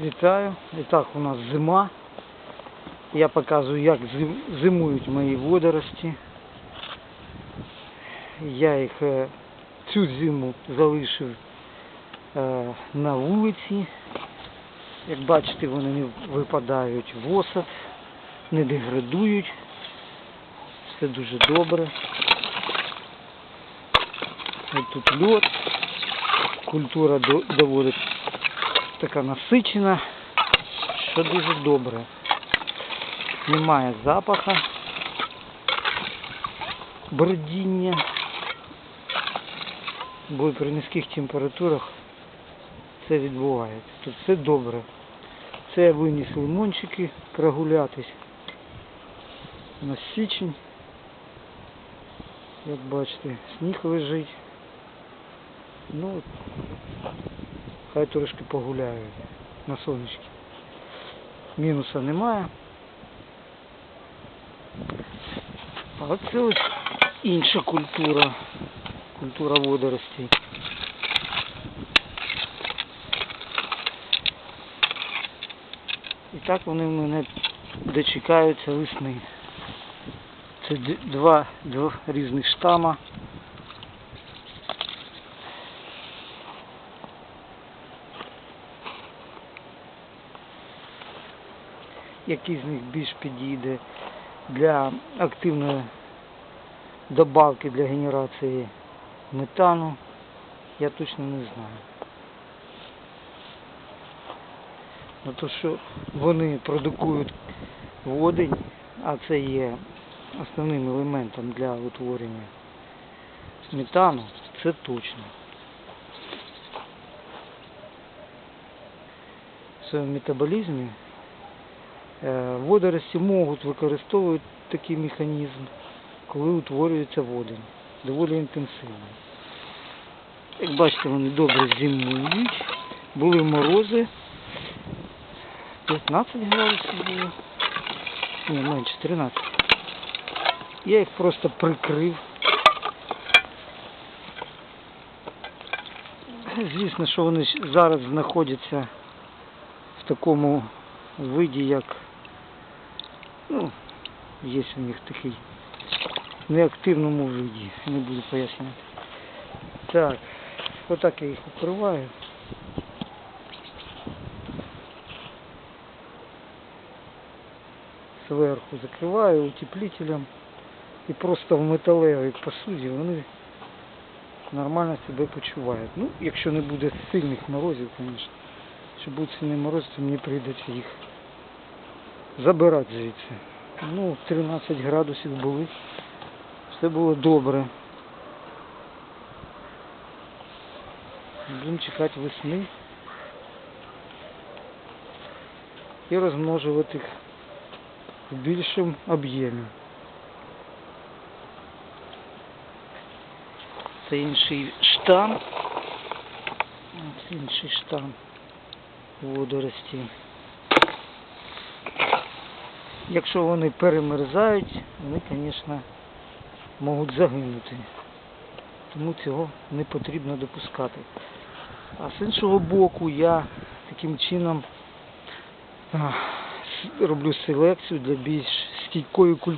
Вітаю. І так у нас зима. Я показую, як зимують мої водорості. Я їх е, цю зиму залишив е, на вулиці. Як бачите, вони не випадають в осад, не деградують. Все дуже добре. Ось тут льод. Культура до- доволі така насичена, що дуже добре. Немає запаха, бродіння, бо при низьких температурах це відбувається. Тут все добре. Це я виніс лимончики прогулятись. У нас січень. Як бачите, сніг лежить. Ну, хай трошки погуляють на сонечки. Мінуса немає. А оце ось інша культура. Культура водоростей. І так вони в мене дочекаються весни. Це два, два різних штама. Який з них більш підійде для активної добавки для генерації метану, я точно не знаю. Ну то, що вони продукують водень, а це є основним елементом для утворення метану, це точно. В своєму метаболізмі Водорості можуть використовувати такий механізм, коли утворюється водень. Доволі інтенсивно. Як бачите, вони добре зимують. Були морози. 15 градусів було. Ні, менше 13. Я їх просто прикрив. Звісно, що вони зараз знаходяться в такому виді, як ну, є у них такий неактивному виді, не буду пояснювати. Так, отак я їх укриваю. Зверху закриваю утеплителем і просто в металевій посуді вони нормально себе почувають. Ну, якщо не буде сильних морозів, звісно. Якщо буде сильний мороз, то мені прийдеться їх забирати звідси. Ну, 13 градусів були. Все було добре. Будемо чекати весни і розмножувати їх в більшому об'ємі. Це інший штам. Ось інший штам водорості. Якщо вони перемерзають, вони, звісно, можуть загинути. Тому цього не потрібно допускати. А з іншого боку я таким чином роблю селекцію для більш стійкої культури.